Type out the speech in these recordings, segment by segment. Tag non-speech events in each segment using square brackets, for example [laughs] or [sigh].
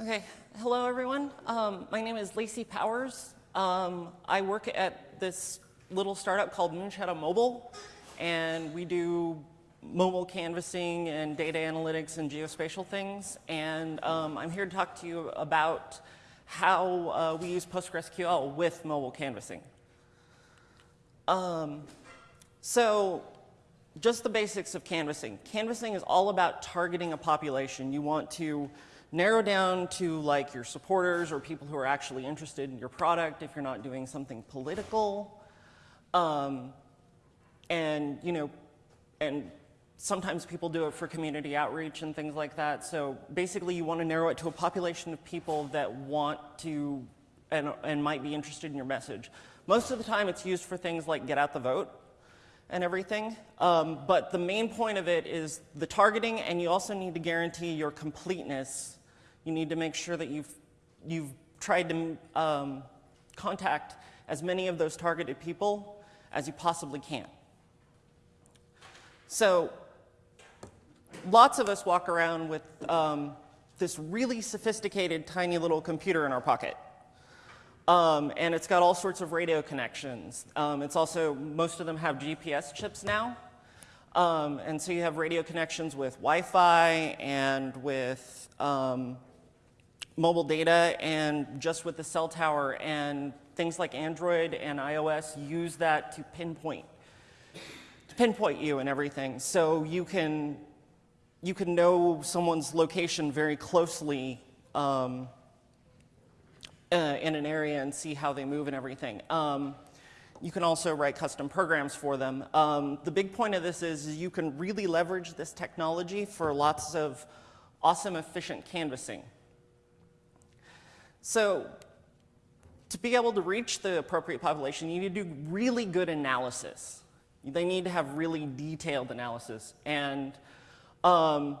Okay, hello everyone. Um, my name is Lacey Powers. Um, I work at this little startup called Moonshadow Mobile, and we do mobile canvassing and data analytics and geospatial things. And um, I'm here to talk to you about how uh, we use PostgreSQL with mobile canvassing. Um, so just the basics of canvassing. Canvassing is all about targeting a population. You want to narrow down to like your supporters or people who are actually interested in your product if you're not doing something political. Um, and, you know, and sometimes people do it for community outreach and things like that. So basically you want to narrow it to a population of people that want to and, and might be interested in your message. Most of the time it's used for things like get out the vote and everything. Um, but the main point of it is the targeting and you also need to guarantee your completeness you need to make sure that you've, you've tried to um, contact as many of those targeted people as you possibly can. So lots of us walk around with um, this really sophisticated tiny little computer in our pocket. Um, and it's got all sorts of radio connections. Um, it's also, most of them have GPS chips now. Um, and so you have radio connections with Wi-Fi and with um, mobile data and just with the cell tower and things like Android and iOS use that to pinpoint, to pinpoint you and everything. So you can, you can know someone's location very closely um, uh, in an area and see how they move and everything. Um, you can also write custom programs for them. Um, the big point of this is, is you can really leverage this technology for lots of awesome, efficient canvassing. So to be able to reach the appropriate population, you need to do really good analysis. They need to have really detailed analysis. And um,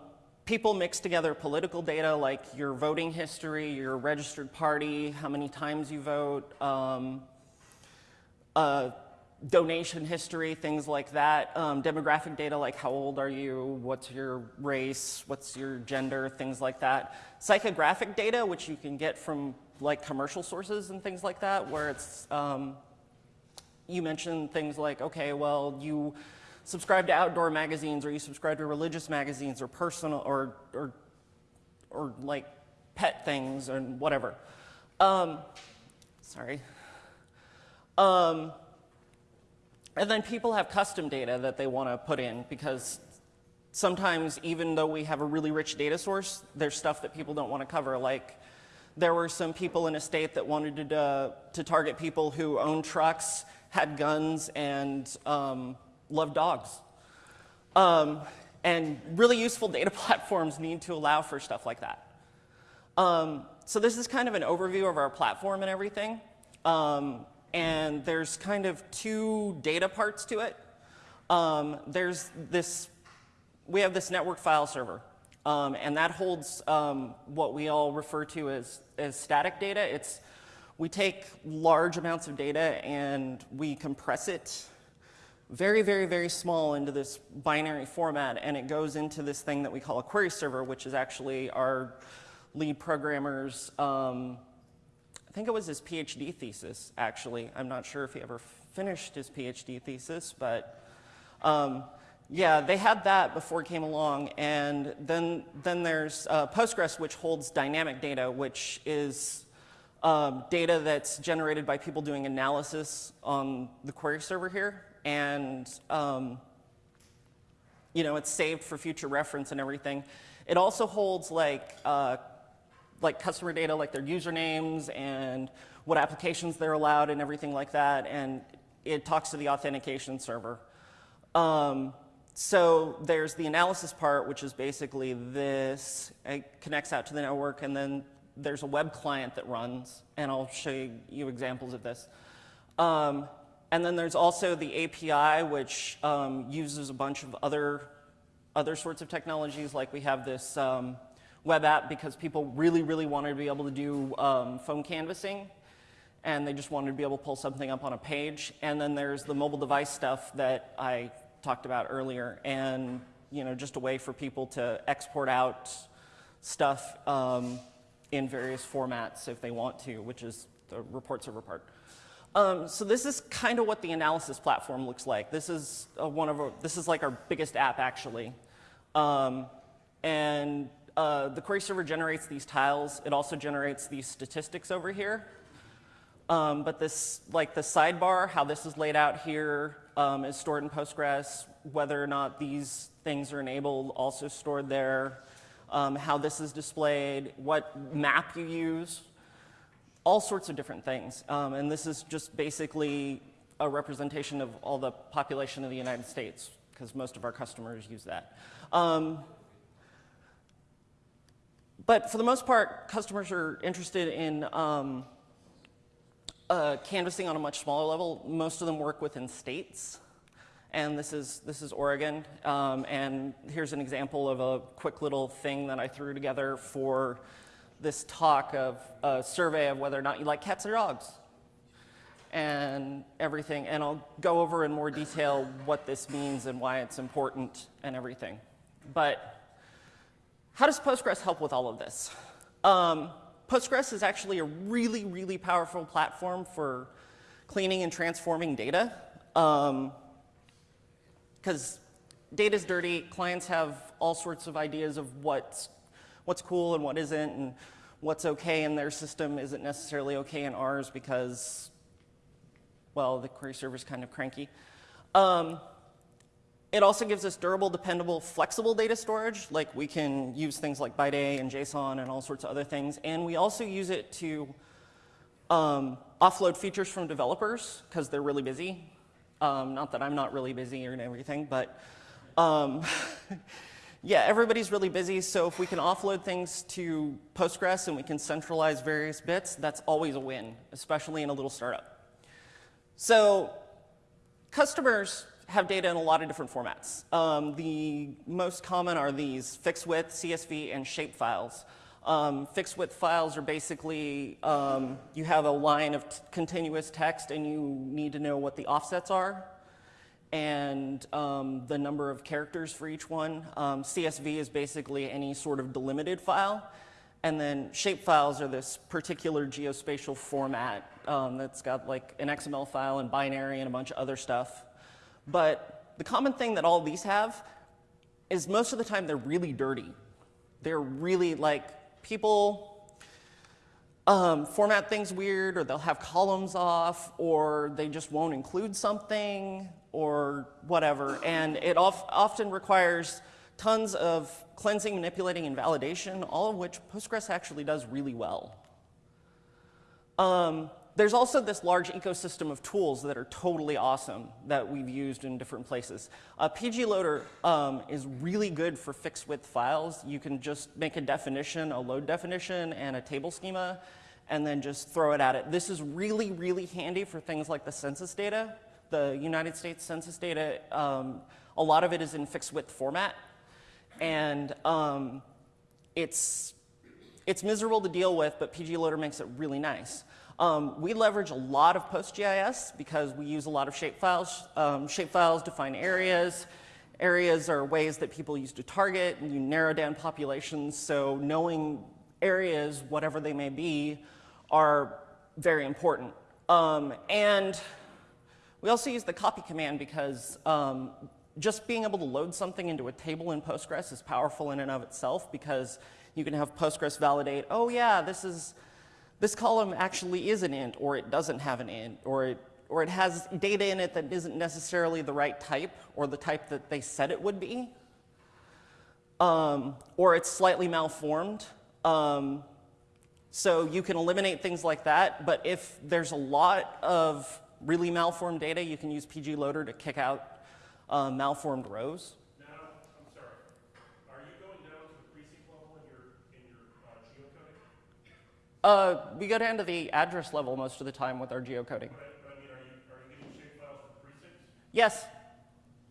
people mix together political data like your voting history, your registered party, how many times you vote, um, uh, donation history, things like that, um, demographic data like how old are you, what's your race, what's your gender, things like that. Psychographic data, which you can get from like commercial sources and things like that, where it's, um, you mentioned things like, okay, well, you subscribe to outdoor magazines or you subscribe to religious magazines or personal or, or, or like pet things and whatever. Um, sorry. Um, and then people have custom data that they want to put in because sometimes even though we have a really rich data source, there's stuff that people don't want to cover. Like there were some people in a state that wanted to, uh, to target people who own trucks, had guns, and um, loved dogs. Um, and really useful data [laughs] platforms need to allow for stuff like that. Um, so this is kind of an overview of our platform and everything. Um, and there's kind of two data parts to it. Um, there's this, we have this network file server, um, and that holds um, what we all refer to as, as static data. It's, we take large amounts of data and we compress it very, very, very small into this binary format, and it goes into this thing that we call a query server, which is actually our lead programmer's um, I think it was his PhD thesis, actually. I'm not sure if he ever finished his PhD thesis, but um, yeah, they had that before it came along. And then, then there's uh, Postgres, which holds dynamic data, which is um, data that's generated by people doing analysis on the query server here. And um, you know, it's saved for future reference and everything. It also holds like uh, like customer data, like their usernames and what applications they're allowed and everything like that. And it talks to the authentication server. Um, so there's the analysis part, which is basically this. It connects out to the network, and then there's a web client that runs, and I'll show you, examples of this. Um, and then there's also the API, which um, uses a bunch of other, other sorts of technologies, like we have this um, web app because people really, really wanted to be able to do um, phone canvassing and they just wanted to be able to pull something up on a page. And then there's the mobile device stuff that I talked about earlier. And you know, just a way for people to export out stuff um, in various formats if they want to, which is the report server part. Um, so this is kind of what the analysis platform looks like. This is uh, one of our, this is like our biggest app actually. Um, and uh, the query server generates these tiles. It also generates these statistics over here. Um, but this, like the sidebar, how this is laid out here, um, is stored in Postgres. Whether or not these things are enabled, also stored there. Um, how this is displayed, what map you use, all sorts of different things. Um, and this is just basically a representation of all the population of the United States, because most of our customers use that. Um, but for the most part, customers are interested in um, uh, canvassing on a much smaller level. Most of them work within states. And this is, this is Oregon. Um, and here's an example of a quick little thing that I threw together for this talk of a survey of whether or not you like cats or dogs and everything. And I'll go over in more detail what this means and why it's important and everything. But how does Postgres help with all of this? Um, Postgres is actually a really, really powerful platform for cleaning and transforming data. Because um, data is dirty, clients have all sorts of ideas of what's, what's cool and what isn't, and what's okay in their system isn't necessarily okay in ours because, well, the query server is kind of cranky. Um, it also gives us durable, dependable, flexible data storage. Like we can use things like ByteA and JSON and all sorts of other things. And we also use it to um, offload features from developers because they're really busy. Um, not that I'm not really busy or everything, but um, [laughs] yeah, everybody's really busy. So if we can offload things to Postgres and we can centralize various bits, that's always a win, especially in a little startup. So customers have data in a lot of different formats. Um, the most common are these fixed width, CSV, and shape files. Um, fixed width files are basically, um, you have a line of continuous text and you need to know what the offsets are and um, the number of characters for each one. Um, CSV is basically any sort of delimited file. And then shape files are this particular geospatial format um, that's got like an XML file and binary and a bunch of other stuff. But the common thing that all these have is most of the time they're really dirty. They're really like people um, format things weird, or they'll have columns off, or they just won't include something, or whatever. And it often requires tons of cleansing, manipulating, and validation, all of which Postgres actually does really well. Um, there's also this large ecosystem of tools that are totally awesome that we've used in different places. Uh, pgloader um, is really good for fixed width files. You can just make a definition, a load definition, and a table schema, and then just throw it at it. This is really, really handy for things like the census data. The United States census data, um, a lot of it is in fixed width format, and um, it's, it's miserable to deal with, but pgloader makes it really nice. Um, we leverage a lot of PostGIS because we use a lot of shapefiles. Um, shapefiles define areas. Areas are ways that people use to target and you narrow down populations. So knowing areas, whatever they may be, are very important. Um, and we also use the copy command because um, just being able to load something into a table in Postgres is powerful in and of itself because you can have Postgres validate, oh yeah, this is this column actually is an int, or it doesn't have an int, or it, or it has data in it that isn't necessarily the right type, or the type that they said it would be, um, or it's slightly malformed. Um, so you can eliminate things like that, but if there's a lot of really malformed data, you can use pgloader to kick out uh, malformed rows. Now, I'm sorry. Are you going down to the precinct level in your, in your uh, we go down to the address level most of the time with our geocoding. But, I mean, are you, are you getting shape files from precincts? Yes.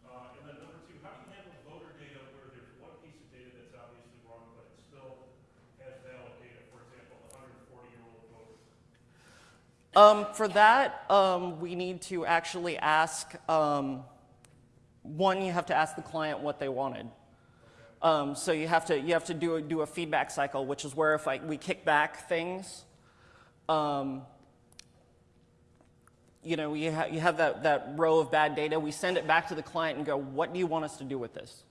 Uh, and then number two, how do you handle voter data where there's one piece of data that's obviously wrong, but it still has valid data, for example, the 140-year-old voter? Um, for that, um, we need to actually ask, um, one, you have to ask the client what they wanted. Um, so you have to you have to do a, do a feedback cycle, which is where if I, we kick back things, um, you know, you, ha- you have that, that row of bad data. We send it back to the client and go, what do you want us to do with this?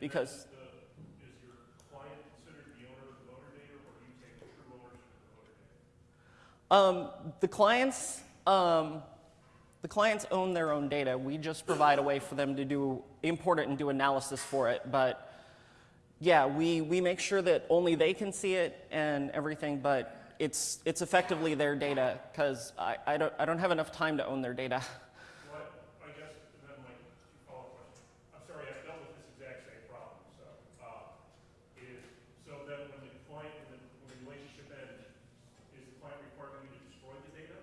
Because Is your client considered the owner of the voter data, or do you take the true ownership of the voter data? Um, the clients um, the clients own their own data. We just provide a way for them to do import it and do analysis for it. But yeah, we, we make sure that only they can see it and everything, but it's, it's effectively their data because I, I, don't, I don't have enough time to own their data. [laughs] What, I guess, and then my two follow-up questions. I'm sorry, I've dealt with this exact same problem, so, uh, is, so then when the client, when the, when the relationship ends, is the client requiring you to destroy the data?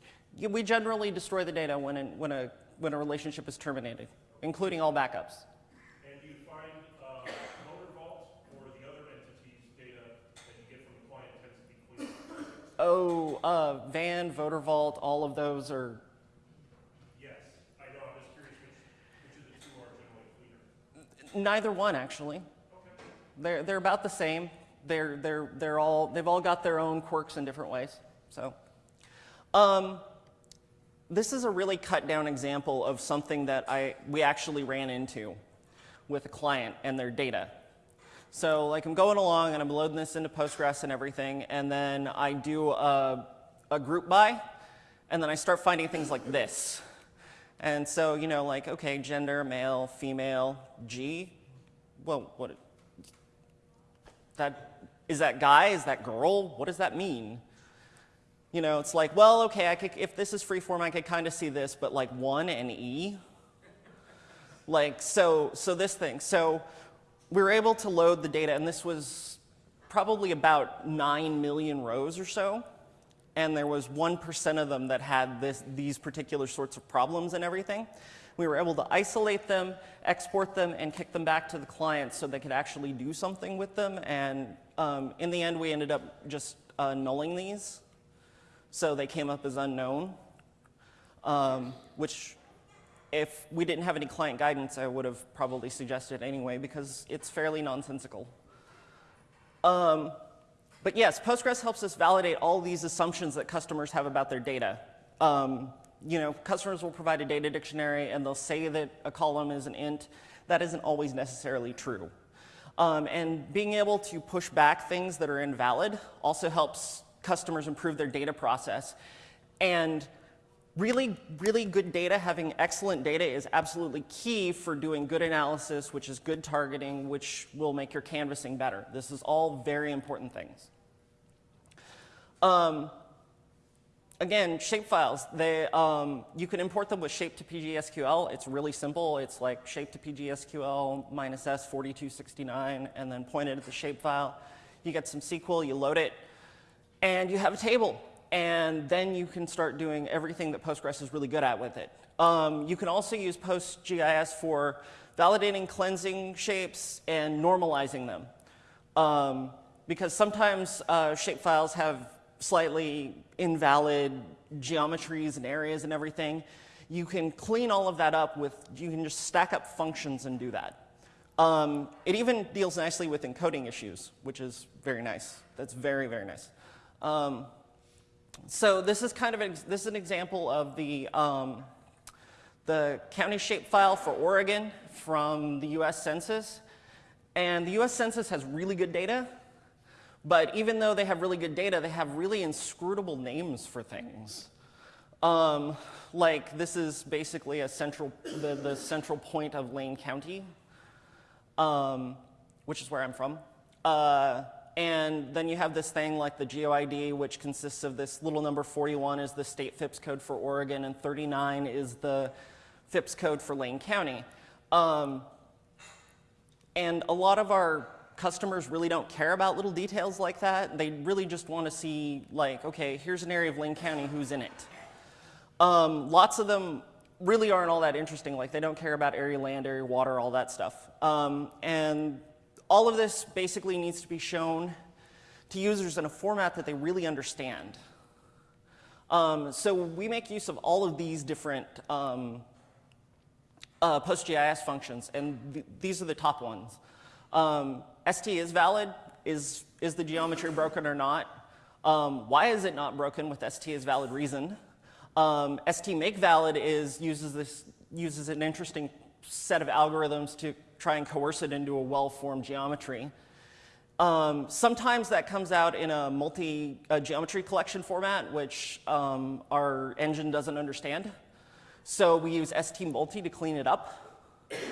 Yeah, We generally destroy the data when, an- when, a, when a relationship is terminated, including all backups. And do you find, uh, Voter Vault or the other entity's data that you get from the client tends to be cleaner? Oh, uh, Van, Voter Vault, all of those are Yes, I know, I'm just curious which, which of the two are generally cleaner? neither one actually. Okay. They're, they're about the same. They're, they're, they're all, they've all got their own quirks in different ways. So, um, this is a really cut down example of something that I, we actually ran into with a client and their data. So like I'm going along and I'm loading this into Postgres and everything, and then I do a, a group by, and then I start finding things like this. And so, you know, like, okay, gender, male, female, G. Well, what, that, is that guy? Is that girl? What does that mean? You know, it's like, well, okay, I could, if this is free freeform, I could kind of see this, but like one and E? Like, so, so this thing. So we were able to load the data, and this was probably about 9 million rows or so. And there was 1% of them that had this, these particular sorts of problems and everything. We were able to isolate them, export them, and kick them back to the client so they could actually do something with them. And um, in the end, we ended up just uh, nulling these. So they came up as unknown, um, which if we didn't have any client guidance, I would have probably suggested anyway because it's fairly nonsensical. Um, but yes, Postgres helps us validate all these assumptions that customers have about their data. Um, you know, customers will provide a data dictionary and they'll say that a column is an int. That isn't always necessarily true. Um, and being able to push back things that are invalid also helps customers improve their data process. And really, really good data, having excellent data is absolutely key for doing good analysis, which is good targeting, which will make your canvassing better. This is all very important things. Um, again, shapefiles, they, um, you can import them with shape to PGSQL. It's really simple. It's like shape to PGSQL minus S 4269 and then point it at the shapefile. You get some SQL, you load it, and you have a table. And then you can start doing everything that Postgres is really good at with it. Um, you can also use PostGIS for validating, cleansing shapes, and normalizing them. Um, because sometimes uh, shapefiles have slightly invalid geometries and areas and everything. You can clean all of that up with, you can just stack up functions and do that. Um, it even deals nicely with encoding issues, which is very nice. That's very, very nice. Um, so this is kind of an, this is an example of the um, the county shapefile for Oregon from the U.S. Census, and the U.S. Census has really good data, but even though they have really good data, they have really inscrutable names for things. Um, like this is basically a central the, the central point of Lane County, um, which is where I'm from. Uh, and then you have this thing like the GeoID, which consists of this little number 41 is the state FIPS code for Oregon, and 39 is the FIPS code for Lane County. Um, and a lot of our customers really don't care about little details like that. They really just want to see, like, okay, here's an area of Lane County, who's in it? Um, lots of them really aren't all that interesting. Like, they don't care about area land, area water, all that stuff. Um, and all of this basically needs to be shown to users in a format that they really understand. Um, so we make use of all of these different um, uh, PostGIS functions, and th these are the top ones. Um, ST is valid. Is, is the geometry broken or not? Um, why is it not broken with ST is valid reason? Um, ST make valid is uses this uses an interesting set of algorithms to try and coerce it into a well-formed geometry. Um, sometimes that comes out in a multi-geometry collection format, which um, our engine doesn't understand. So we use ST multi to clean it up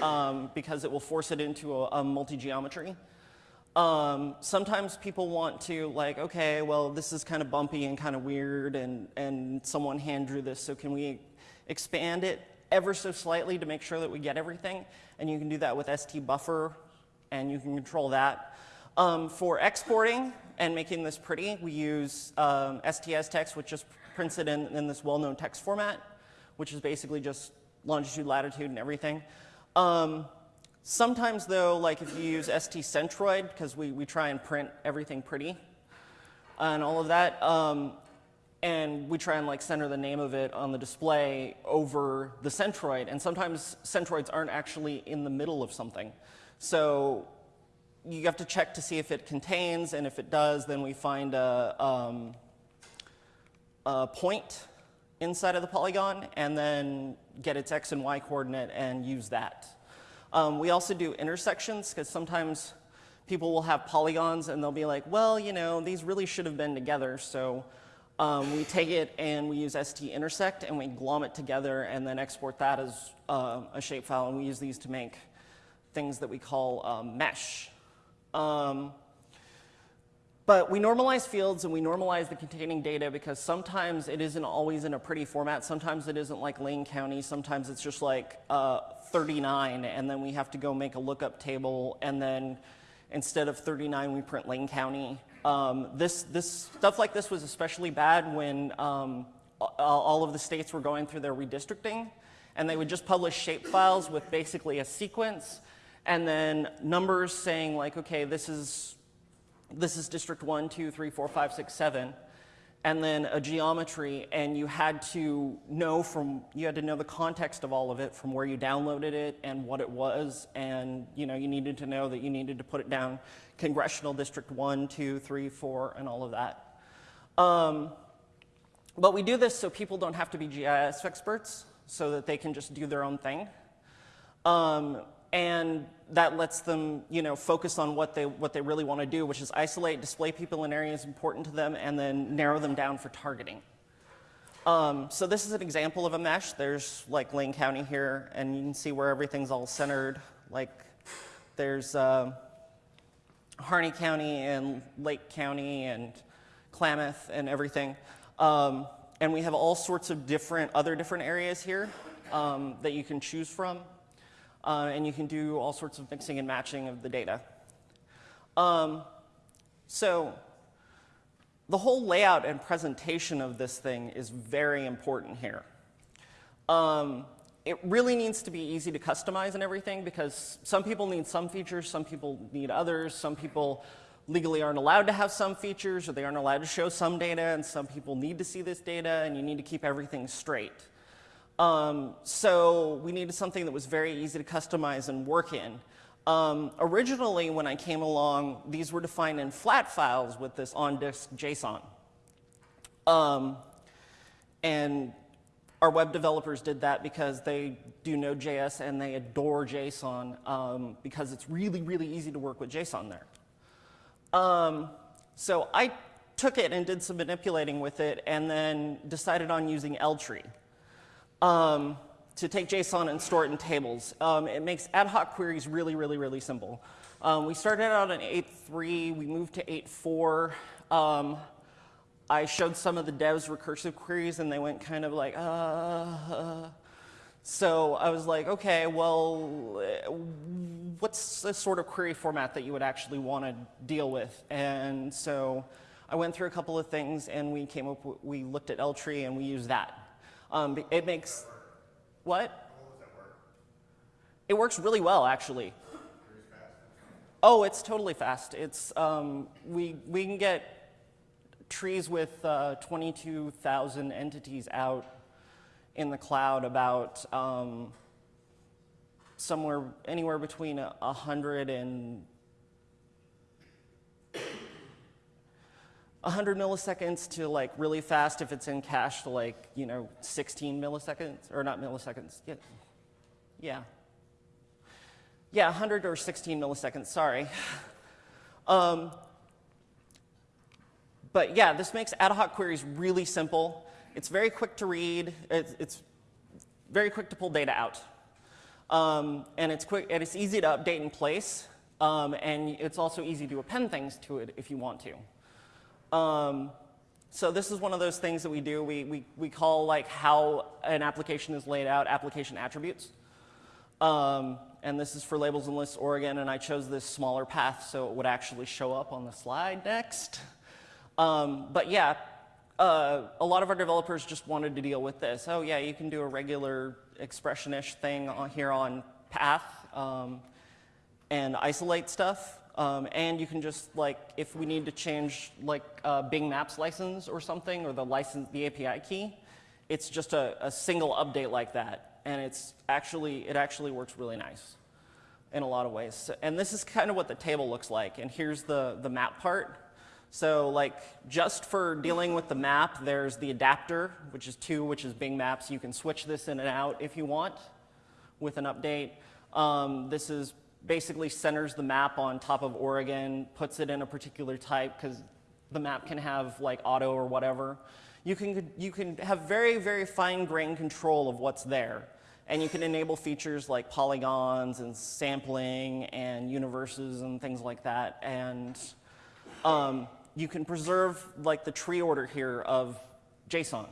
um, because it will force it into a, a multi-geometry. Um, sometimes people want to like, okay, well, this is kind of bumpy and kind of weird, and, and someone hand drew this, so can we expand it ever so slightly to make sure that we get everything? And you can do that with ST buffer, and you can control that. Um, for exporting and making this pretty, we use um, ST as text, which just prints it in, in this well-known text format, which is basically just longitude, latitude, and everything. Um, sometimes, though, like if you use ST centroid, because we, we try and print everything pretty and all of that, um, and we try and like center the name of it on the display over the centroid, and sometimes centroids aren't actually in the middle of something. So you have to check to see if it contains, and if it does, then we find a, um, a point inside of the polygon and then get its x and y coordinate and use that. Um, we also do intersections because sometimes people will have polygons and they'll be like, well, you know, these really should have been together. So um, we take it and we use ST intersect and we glom it together and then export that as uh, a shapefile. And we use these to make things that we call um, mesh. Um, but we normalize fields and we normalize the containing data because sometimes it isn't always in a pretty format. Sometimes it isn't like Lane County. Sometimes it's just like uh, 39 and then we have to go make a lookup table and then instead of 39 we print Lane County. Um, this, this, stuff like this was especially bad when um, all of the states were going through their redistricting and they would just publish shape files with basically a sequence and then numbers saying like, okay, this is, this is district one, two, three, four, five, six, seven, and then a geometry, and you had to know from, you had to know the context of all of it from where you downloaded it and what it was, and you know, you needed to know that you needed to put it down congressional district one, two, three, four, and all of that. Um, but we do this so people don't have to be GIS experts, so that they can just do their own thing. Um, and that lets them you know, focus on what they, what they really want to do, which is isolate, display people in areas important to them, and then narrow them down for targeting. Um, so this is an example of a mesh. There's like Lane County here, and you can see where everything's all centered. Like there's uh, Harney County and Lake County and Klamath and everything. Um, and we have all sorts of different, other different areas here um, that you can choose from uh, and you can do all sorts of mixing and matching of the data. Um, so the whole layout and presentation of this thing is very important here. Um, it really needs to be easy to customize and everything because some people need some features, some people need others, some people legally aren't allowed to have some features or they aren't allowed to show some data and some people need to see this data and you need to keep everything straight. Um, so we needed something that was very easy to customize and work in. Um, originally, when I came along, these were defined in flat files with this on-disk JSON. Um, and our web developers did that because they do Node.js and they adore JSON um, because it's really, really easy to work with JSON there. Um, so I took it and did some manipulating with it and then decided on using ltree um, to take JSON and store it in tables. Um, it makes ad hoc queries really, really, really simple. Um, we started out in 8.3, we moved to 8.4. Um, I showed some of the devs recursive queries and they went kind of like, uh, uh. So I was like, okay, well, what's the sort of query format that you would actually want to deal with? And so I went through a couple of things and we came up, we looked at ltree and we used that. Um, it makes, what? It works really well, actually. Oh, it's totally fast. It's, um, we, we can get trees with uh, 22,000 entities out in the cloud about um, somewhere, anywhere between 100 and 100 milliseconds to like really fast if it's in cache to like, you know, 16 milliseconds, or not milliseconds, yeah. Yeah. Yeah, 100 or 16 milliseconds, sorry. Um, but yeah, this makes ad hoc queries really simple. It's very quick to read. It's, it's very quick to pull data out. Um, and it's quick and it's easy to update in place. Um, and it's also easy to append things to it if you want to. Um, so this is one of those things that we do. We, we, we call like how an application is laid out application attributes. Um, and this is for labels and lists Oregon, and I chose this smaller path so it would actually show up on the slide next. Um, but yeah, uh, a lot of our developers just wanted to deal with this. Oh yeah, you can do a regular expression-ish thing on, here on path um, and isolate stuff. Um, and you can just like, if we need to change like uh, Bing Maps license or something, or the license, the API key, it's just a, a single update like that. And it's actually, it actually works really nice in a lot of ways. So, and this is kind of what the table looks like. And here's the, the map part. So like just for dealing with the map, there's the adapter, which is two, which is Bing Maps. You can switch this in and out if you want with an update. Um, this is basically centers the map on top of Oregon, puts it in a particular type because the map can have like auto or whatever. You can, you can have very, very fine grained control of what's there. And you can enable features like polygons and sampling and universes and things like that. And um, you can preserve like the tree order here of JSON,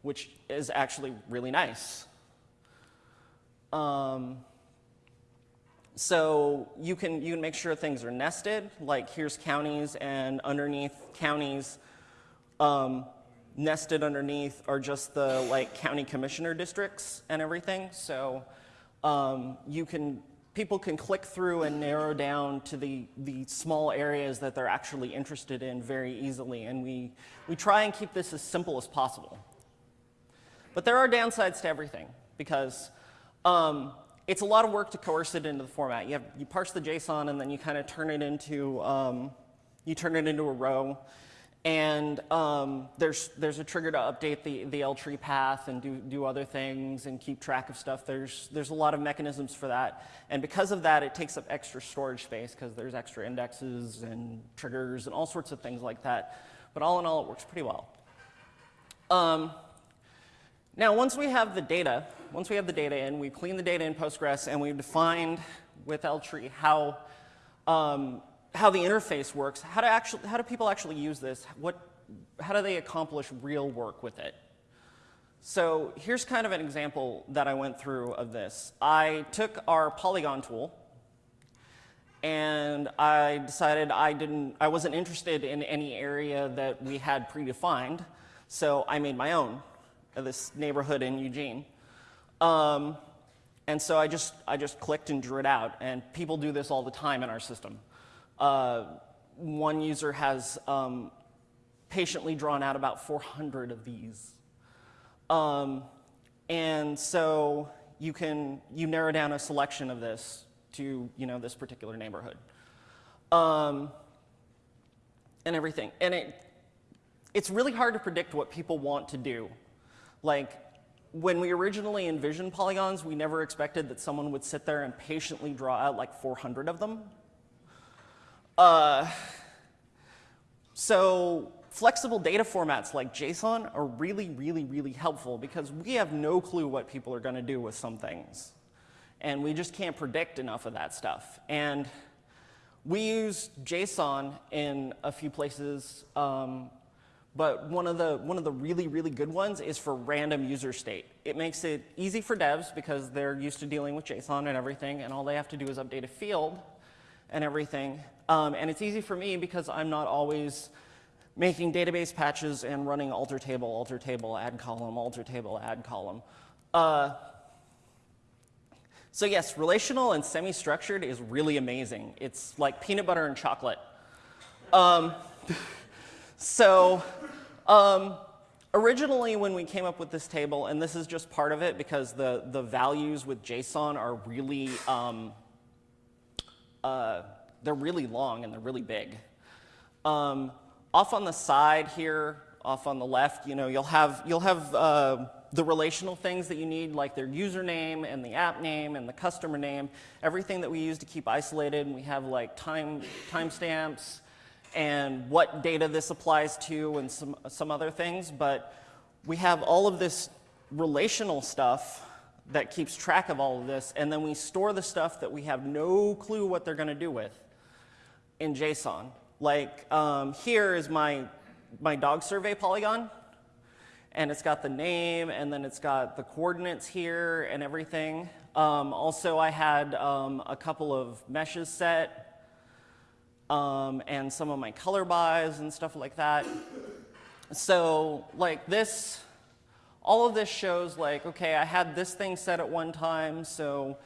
which is actually really nice. Um, so you can, you can make sure things are nested, like here's counties and underneath counties, um, nested underneath are just the like county commissioner districts and everything. So um, you can people can click through and narrow down to the, the small areas that they're actually interested in very easily. And we, we try and keep this as simple as possible. But there are downsides to everything because um, it's a lot of work to coerce it into the format. You, have, you parse the JSON and then you kind of turn it into, um, you turn it into a row. And um, there's, there's a trigger to update the, the L tree path and do, do other things and keep track of stuff. There's, there's a lot of mechanisms for that. And because of that, it takes up extra storage space because there's extra indexes and triggers and all sorts of things like that. But all in all, it works pretty well. Um, now, once we have the data, once we have the data in, we clean the data in Postgres and we've defined with L tree how um, how the interface works, how do, actually, how do people actually use this? What, how do they accomplish real work with it? So here's kind of an example that I went through of this. I took our polygon tool and I decided I didn't, I wasn't interested in any area that we had predefined, so I made my own, this neighborhood in Eugene. Um, and so I just, I just clicked and drew it out, and people do this all the time in our system. Uh, one user has um, patiently drawn out about 400 of these. Um, and so you can, you narrow down a selection of this to, you know, this particular neighborhood. Um, and everything. And it, it's really hard to predict what people want to do. Like, when we originally envisioned polygons, we never expected that someone would sit there and patiently draw out like 400 of them. Uh, so flexible data formats like JSON are really, really, really helpful because we have no clue what people are going to do with some things. And we just can't predict enough of that stuff. And we use JSON in a few places, um, but one of, the, one of the really, really good ones is for random user state. It makes it easy for devs because they're used to dealing with JSON and everything, and all they have to do is update a field and everything. Um, and it's easy for me because I'm not always making database patches and running alter table, alter table, add column, alter table, add column. Uh, so yes, relational and semi-structured is really amazing. It's like peanut butter and chocolate. Um, [laughs] so um, originally when we came up with this table, and this is just part of it because the, the values with JSON are really um, uh, they're really long and they're really big. Um, off on the side here, off on the left, you know, you'll have, you'll have uh, the relational things that you need, like their username and the app name and the customer name, everything that we use to keep isolated. And we have like time timestamps and what data this applies to and some, some other things. But we have all of this relational stuff that keeps track of all of this, and then we store the stuff that we have no clue what they're going to do with in JSON. Like um, here is my, my dog survey polygon, and it's got the name, and then it's got the coordinates here and everything. Um, also, I had um, a couple of meshes set, um, and some of my color buys and stuff like that. So, like this, all of this shows like, okay, I had this thing set at one time, so,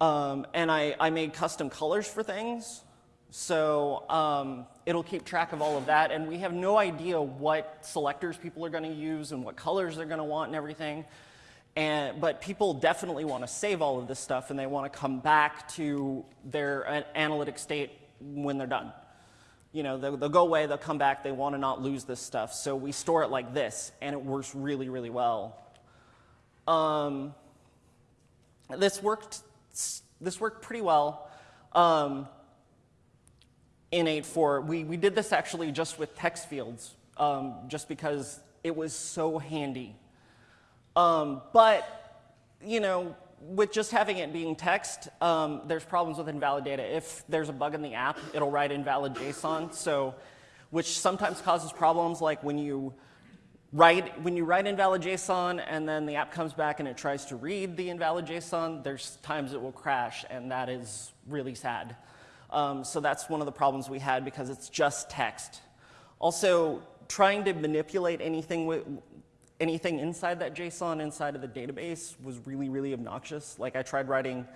um, and I, I made custom colors for things. So um, it'll keep track of all of that, and we have no idea what selectors people are going to use and what colors they're going to want and everything. And, but people definitely want to save all of this stuff, and they want to come back to their uh, analytic state when they're done. You know, they'll, they'll go away, they'll come back, they want to not lose this stuff. So we store it like this, and it works really, really well. Um, this worked. This worked pretty well. Um, in 8.4. We, we did this actually just with text fields, um, just because it was so handy. Um, but, you know, with just having it being text, um, there's problems with invalid data. If there's a bug in the app, it'll write invalid JSON, so, which sometimes causes problems like when you write, when you write invalid JSON and then the app comes back and it tries to read the invalid JSON, there's times it will crash, and that is really sad. Um, so that's one of the problems we had because it's just text. Also, trying to manipulate anything, anything inside that JSON, inside of the database, was really, really obnoxious. Like I tried writing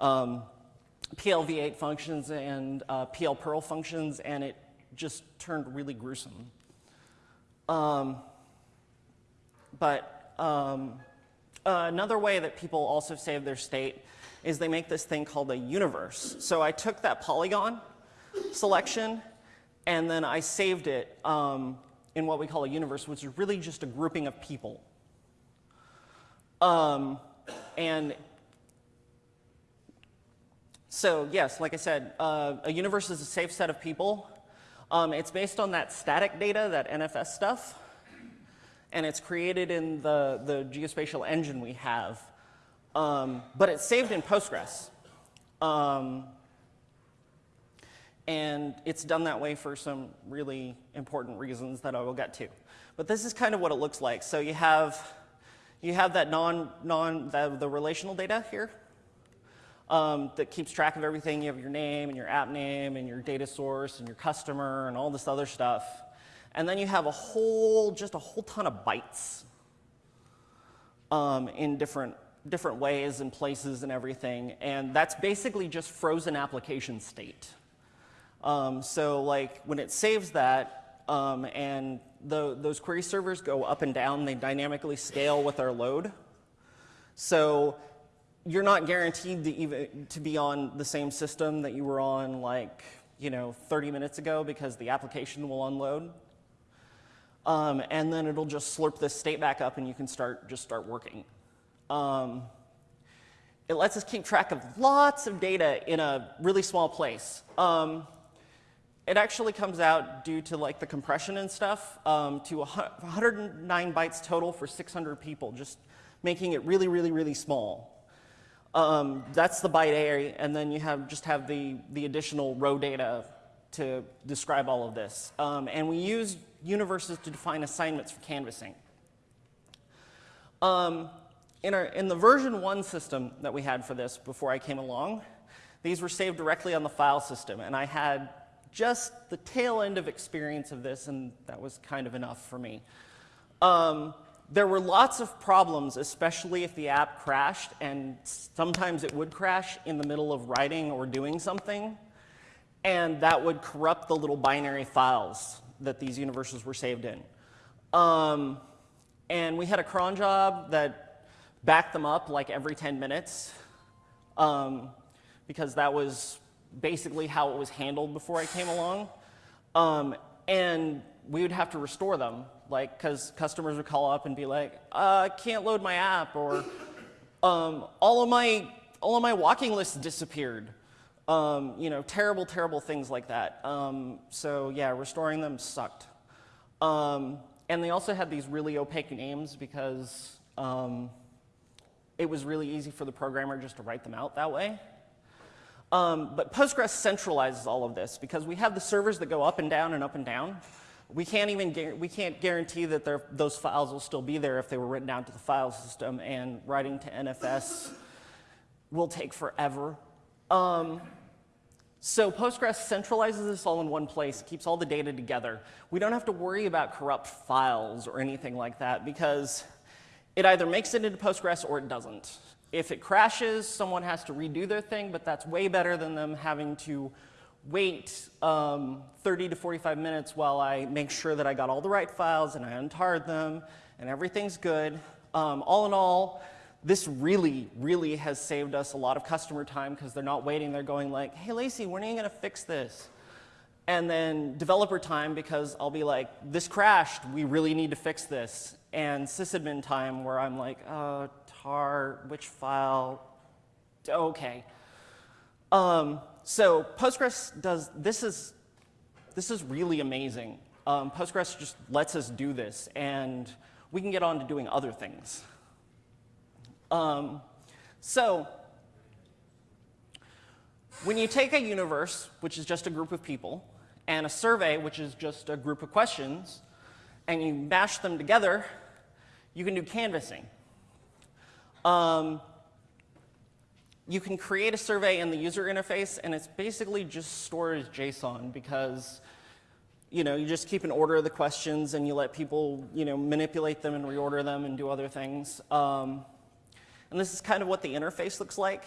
um, PLV8 functions and uh, PL Perl functions, and it just turned really gruesome. Um, but um, uh, another way that people also save their state is they make this thing called a universe. So I took that polygon selection and then I saved it um, in what we call a universe, which is really just a grouping of people. Um, and so yes, like I said, uh, a universe is a safe set of people. Um, it's based on that static data, that NFS stuff, and it's created in the, the geospatial engine we have. Um, but it's saved in Postgres. Um, and it's done that way for some really important reasons that I will get to. But this is kind of what it looks like. So you have, you have that non, non the, the relational data here um, that keeps track of everything. You have your name and your app name and your data source and your customer and all this other stuff. And then you have a whole, just a whole ton of bytes um, in different different ways and places and everything. And that's basically just frozen application state. Um, so like when it saves that um, and the, those query servers go up and down, they dynamically scale with our load. So you're not guaranteed to, even, to be on the same system that you were on like, you know, 30 minutes ago because the application will unload. Um, and then it'll just slurp this state back up and you can start, just start working. Um, it lets us keep track of lots of data in a really small place. Um, it actually comes out due to like the compression and stuff um, to 109 bytes total for 600 people, just making it really, really, really small. Um, that's the byte array, and then you have just have the, the additional row data to describe all of this. Um, and we use universes to define assignments for canvassing. Um, in, our, in the version 1 system that we had for this before I came along, these were saved directly on the file system, and I had just the tail end of experience of this, and that was kind of enough for me. Um, there were lots of problems, especially if the app crashed, and sometimes it would crash in the middle of writing or doing something, and that would corrupt the little binary files that these universes were saved in. Um, and we had a cron job that backed them up like every 10 minutes um, because that was basically how it was handled before I came along. Um, and we would have to restore them, like, because customers would call up and be like, uh, I can't load my app, or um, all of my all of my walking lists disappeared. Um, you know, terrible, terrible things like that. Um, so yeah, restoring them sucked. Um, and they also had these really opaque names because um, it was really easy for the programmer just to write them out that way. Um, but Postgres centralizes all of this because we have the servers that go up and down and up and down. We can't even we can't guarantee that those files will still be there if they were written down to the file system, and writing to NFS will take forever. Um, so Postgres centralizes this all in one place, keeps all the data together. We don't have to worry about corrupt files or anything like that because it either makes it into Postgres or it doesn't. If it crashes, someone has to redo their thing, but that's way better than them having to wait um, 30 to 45 minutes while I make sure that I got all the right files and I untarred them and everything's good. Um, all in all, this really, really has saved us a lot of customer time because they're not waiting. They're going like, hey, Lacey, when are you going to fix this? And then developer time because I'll be like, this crashed. We really need to fix this. And sysadmin time where I'm like, uh, tar, which file? Okay. Um, so Postgres does, this is, this is really amazing. Um, Postgres just lets us do this, and we can get on to doing other things. Um, so when you take a universe, which is just a group of people, and a survey, which is just a group of questions, and you mash them together, you can do canvassing. Um, you can create a survey in the user interface, and it's basically just stored as JSON because you know, you just keep an order of the questions and you let people, you know, manipulate them and reorder them and do other things. Um, and this is kind of what the interface looks like.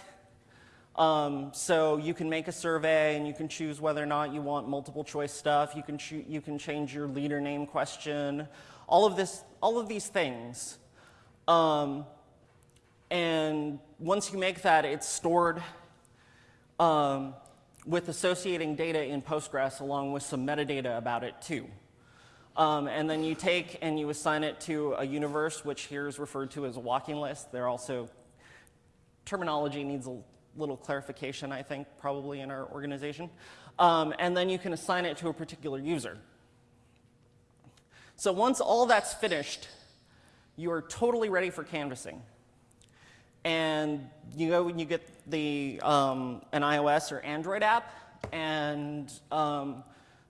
Um, so you can make a survey and you can choose whether or not you want multiple choice stuff. You can, you can change your leader name question. All of, this, all of these things. Um, and once you make that, it's stored um, with associating data in Postgres along with some metadata about it too. Um, and then you take and you assign it to a universe, which here is referred to as a walking list. They're also, terminology needs a little clarification, I think, probably in our organization. Um, and then you can assign it to a particular user. So once all that's finished, you are totally ready for canvassing. And you go and you get the, um, an iOS or Android app, and um,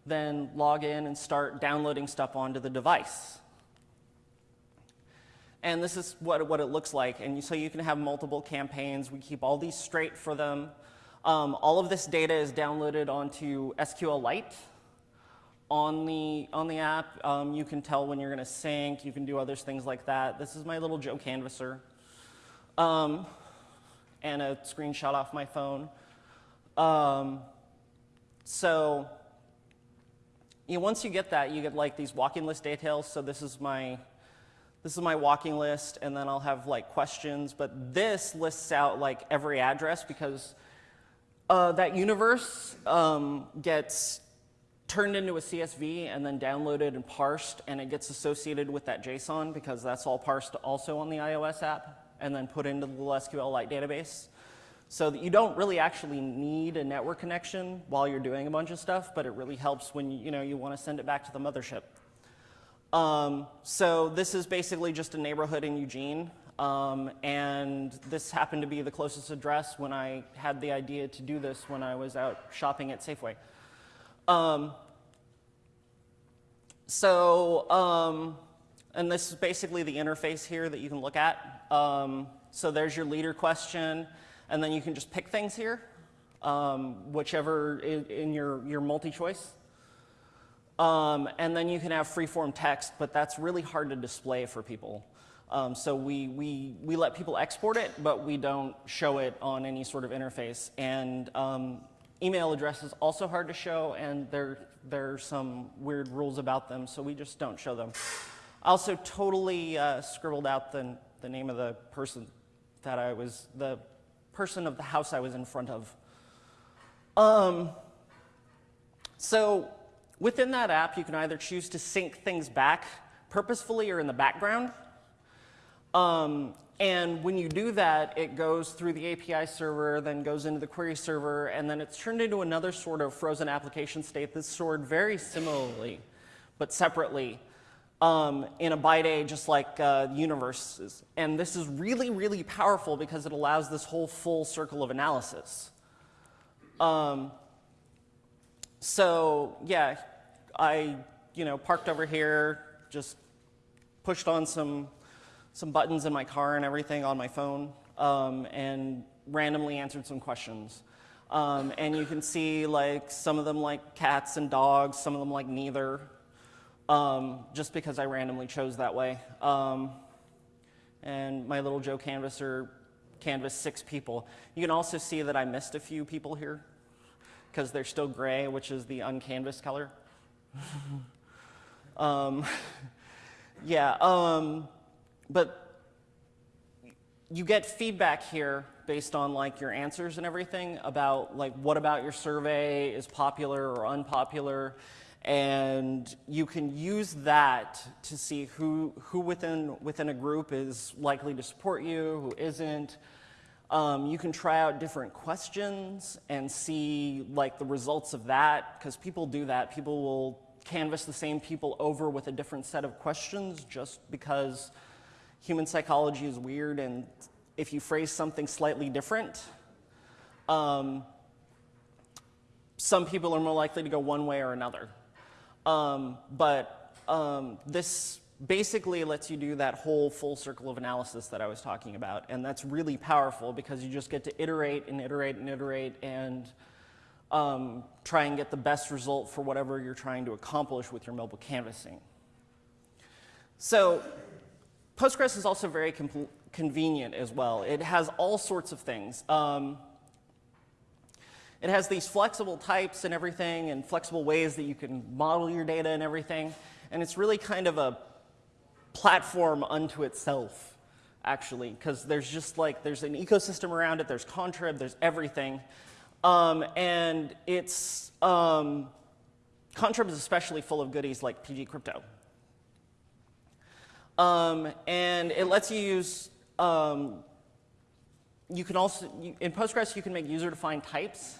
then log in and start downloading stuff onto the device. And this is what, what it looks like. And so you can have multiple campaigns. We keep all these straight for them. Um, all of this data is downloaded onto SQLite on the, on the app. Um, you can tell when you're going to sync. You can do other things like that. This is my little Joe Canvasser. Um, and a screenshot off my phone. Um, so you know, once you get that, you get like these walking list details. So this is my this is my walking list, and then I'll have like questions. But this lists out like every address because uh, that universe um, gets turned into a CSV and then downloaded and parsed, and it gets associated with that JSON because that's all parsed also on the iOS app and then put into the SQLite database. So that you don't really actually need a network connection while you're doing a bunch of stuff, but it really helps when you, know, you want to send it back to the mothership. Um, so this is basically just a neighborhood in Eugene. Um, and this happened to be the closest address when I had the idea to do this when I was out shopping at Safeway. Um, so, um, and this is basically the interface here that you can look at. Um, so there's your leader question. And then you can just pick things here, um, whichever in, in your, your multi-choice. Um, and then you can have free-form text, but that's really hard to display for people. Um, so we, we, we let people export it, but we don't show it on any sort of interface. And um, email address is also hard to show, and there, there are some weird rules about them, so we just don't show them. I also totally uh, scribbled out the, the name of the person that I was, the person of the house I was in front of. Um, so within that app, you can either choose to sync things back purposefully or in the background. Um, and when you do that, it goes through the API server, then goes into the query server, and then it's turned into another sort of frozen application state that's stored very similarly, but separately um, in a bytea, just like uh, universes. And this is really, really powerful because it allows this whole full circle of analysis. Um, so yeah, I you know parked over here, just pushed on some some buttons in my car and everything on my phone, um, and randomly answered some questions. Um, and you can see like some of them like cats and dogs, some of them like neither, um, just because I randomly chose that way. Um, and my little Joe canvasser canvassed six people. You can also see that I missed a few people here because they're still gray, which is the uncanvassed color. [laughs] um, [laughs] yeah, um, but you get feedback here based on like your answers and everything about like what about your survey is popular or unpopular and you can use that to see who, who within, within a group is likely to support you, who isn't. Um, you can try out different questions and see like the results of that because people do that. People will canvas the same people over with a different set of questions just because human psychology is weird and if you phrase something slightly different, um, some people are more likely to go one way or another. Um, but um, this basically lets you do that whole full circle of analysis that I was talking about. And that's really powerful because you just get to iterate and iterate and iterate and um, try and get the best result for whatever you're trying to accomplish with your mobile canvassing. So Postgres is also very convenient as well. It has all sorts of things. Um, it has these flexible types and everything and flexible ways that you can model your data and everything. And it's really kind of a platform unto itself, actually, because there's just like, there's an ecosystem around it, there's Contrib, there's everything. Um, and it's, um, Contrib is especially full of goodies like pgcrypto. Um, and it lets you use, um, you can also, you, in Postgres, you can make user-defined types.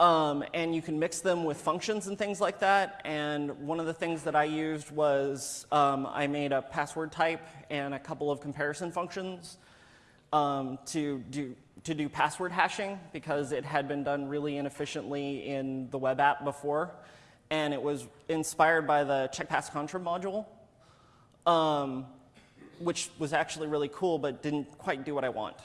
Um, and you can mix them with functions and things like that. And one of the things that I used was um, I made a password type and a couple of comparison functions um, to, do, to do password hashing because it had been done really inefficiently in the web app before. And it was inspired by the chkpass Contrib module, um, which was actually really cool but didn't quite do what I want.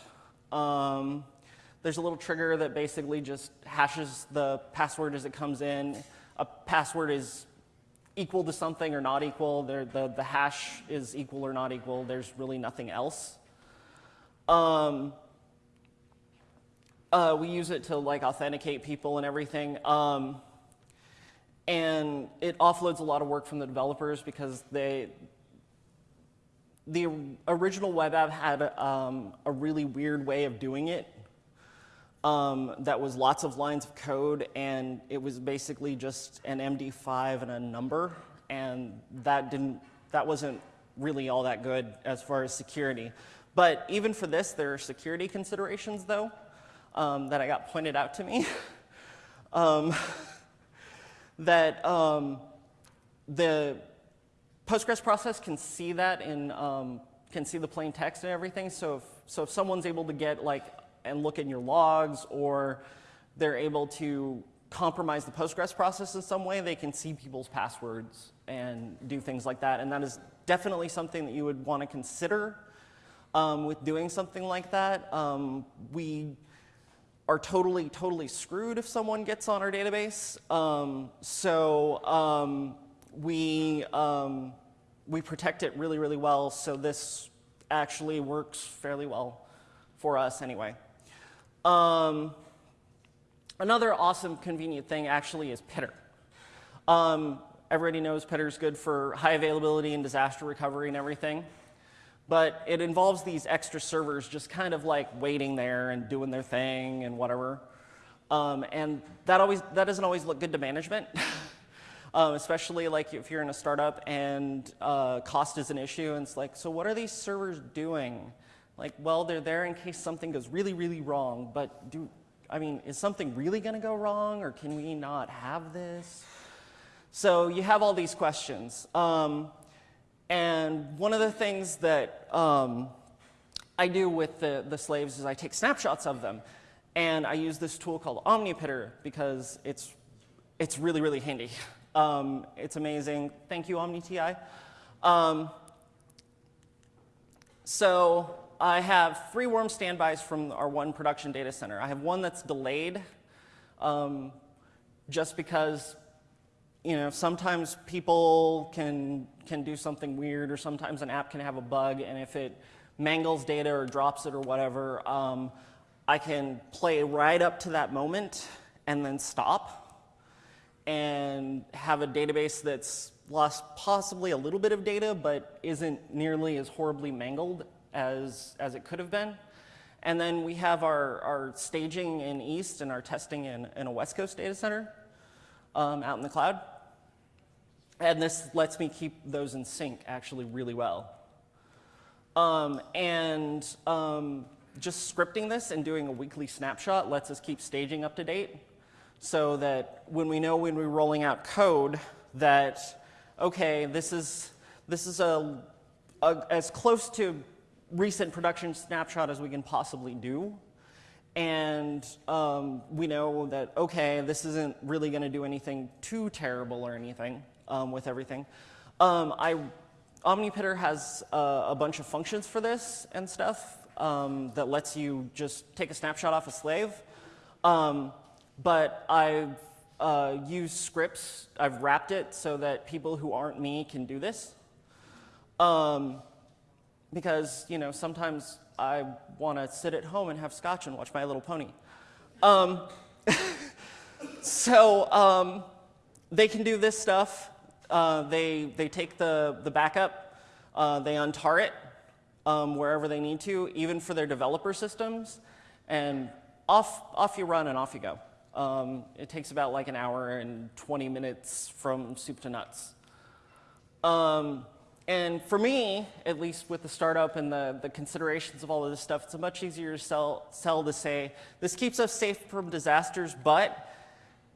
There's a little trigger that basically just hashes the password as it comes in. A password is equal to something or not equal. the, the hash is equal or not equal. There's really nothing else. Um, uh, we use it to like authenticate people and everything. Um, and it offloads a lot of work from the developers because they, the original web app had um, a really weird way of doing it um, that was lots of lines of code, and it was basically just an MD5 and a number, and that didn't, that wasn't really all that good as far as security. But even for this, there are security considerations, though, um, that I got pointed out to me. [laughs] um, that um, the Postgres process can see that in, um, can see the plain text and everything. So if, so if someone's able to get like and look in your logs or they're able to compromise the Postgres process in some way, they can see people's passwords and do things like that. And that is definitely something that you would want to consider um, with doing something like that. Um, we are totally, totally screwed if someone gets on our database. Um, so um, we, um, we protect it really, really well. So this actually works fairly well for us anyway. Um, another awesome, convenient thing actually is PITR. Um, everybody knows PITR is good for high availability and disaster recovery and everything. But it involves these extra servers just kind of like waiting there and doing their thing and whatever. Um, and that, always, that doesn't always look good to management. [laughs] um, especially like if you're in a startup and uh, cost is an issue. And it's like, so what are these servers doing? Like, well, they're there in case something goes really, really wrong. But do, I mean, is something really going to go wrong, or can we not have this? So you have all these questions. Um, and one of the things that um, I do with the, the slaves is I take snapshots of them. And I use this tool called OmniPITR because it's, it's really, really handy. [laughs] Um, it's amazing. Thank you, OmniTI. Um, so I have three warm standbys from our one production data center. I have one that's delayed um, just because you know, sometimes people can, can do something weird or sometimes an app can have a bug and if it mangles data or drops it or whatever, um, I can play right up to that moment and then stop and have a database that's lost possibly a little bit of data but isn't nearly as horribly mangled as, as it could have been. And then we have our, our staging in East and our testing in, in a West Coast data center um, out in the cloud. And this lets me keep those in sync actually really well. Um, and um, just scripting this and doing a weekly snapshot lets us keep staging up to date so that when we know when we're rolling out code that, okay, this is, this is a, a as close to recent production snapshot as we can possibly do. And um, we know that, okay, this isn't really going to do anything too terrible or anything um, with everything. Um, I, OmniPITR has uh, a bunch of functions for this and stuff um, that lets you just take a snapshot off a slave. Um, but I've uh, used scripts, I've wrapped it so that people who aren't me can do this. Um, because, you know, sometimes I want to sit at home and have scotch and watch My Little Pony. Um, [laughs] so um, they can do this stuff. Uh, they, they take the, the backup, uh, they untar it um, wherever they need to, even for their developer systems, and off, off you run and off you go. Um, it takes about like an hour and 20 minutes from soup to nuts. And for me, at least with the startup and the, the considerations of all of this stuff, it's a much easier to sell, sell to say, this keeps us safe from disasters, but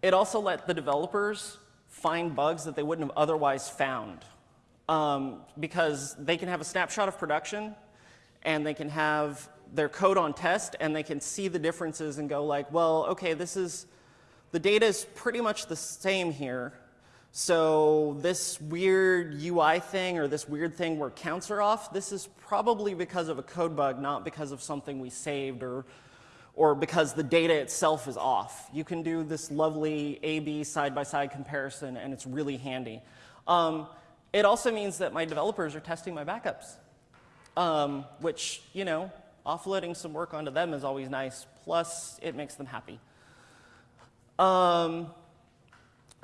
it also let the developers find bugs that they wouldn't have otherwise found. Um, because they can have a snapshot of production and they can have their code on test and they can see the differences and go like, well, okay, this is, the data is pretty much the same here. So this weird UI thing or this weird thing where counts are off, this is probably because of a code bug, not because of something we saved or or because the data itself is off. You can do this lovely A-B side-by-side comparison, and it's really handy. Um, it also means that my developers are testing my backups, um, which, you know, offloading some work onto them is always nice, plus it makes them happy. Um,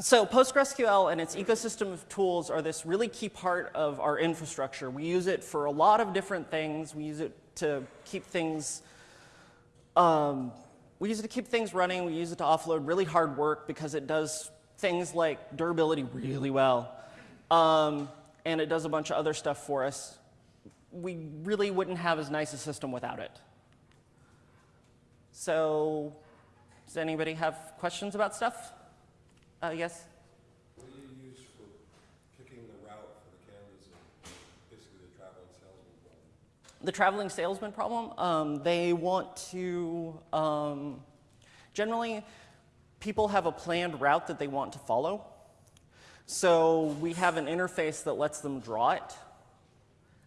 so PostgreSQL and its ecosystem of tools are this really key part of our infrastructure. We use it for a lot of different things. We use it to keep things um, we use it to keep things running. We use it to offload really hard work because it does things like durability really well. Um, and it does a bunch of other stuff for us. We really wouldn't have as nice a system without it. So does anybody have questions about stuff? Uh, yes? What do you use for picking the route for the cameras and basically the traveling salesman problem? The traveling salesman problem. Um, they want to, um, generally, people have a planned route that they want to follow. So we have an interface that lets them draw it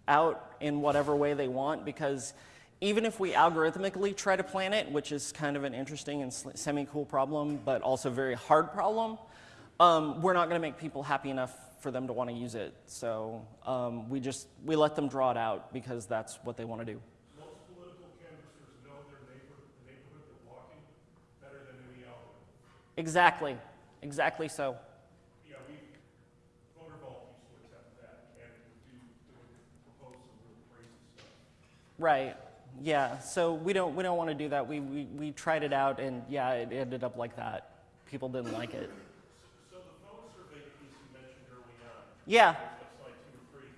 out in whatever way they want because even if we algorithmically try to plan it, which is kind of an interesting and semi-cool problem, but also very hard problem, um, we're not going to make people happy enough for them to want to use it. So um, we just, we let them draw it out because that's what they want to do. Most political canvassers know their neighbor, the neighborhood they're walking better than any algorithm. Exactly, exactly so. Yeah, we, Voter Vault used to attempt that and do, do propose some real crazy stuff. Right. Yeah. So we don't we don't want to do that. We, we we tried it out and yeah, it ended up like that. People didn't like it. So the phone survey piece Yeah, like slide two or three,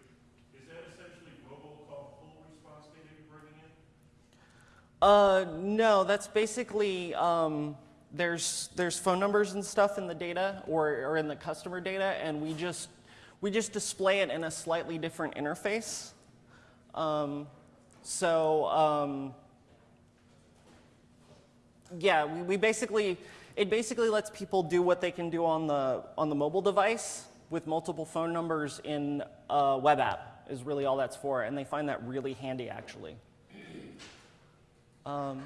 is that essentially robocall full response data you're bringing in? Uh, no, that's basically, um, there's, there's phone numbers and stuff in the data or, or in the customer data, and we just, we just display it in a slightly different interface. Um, so, um, yeah, we, we basically, it basically lets people do what they can do on the, on the mobile device with multiple phone numbers in a web app is really all that's for, and they find that really handy actually. Um,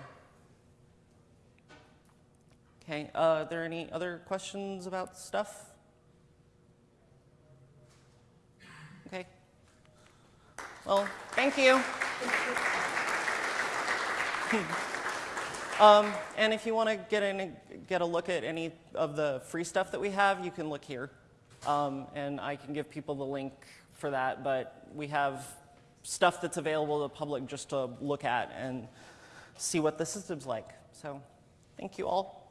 okay, uh, are there any other questions about stuff? Okay. Well, thank you. [laughs] um, and if you want to get in, get a look at any of the free stuff that we have, you can look here, um, and I can give people the link for that. But we have stuff that's available to the public just to look at and see what the system's like. So, thank you all.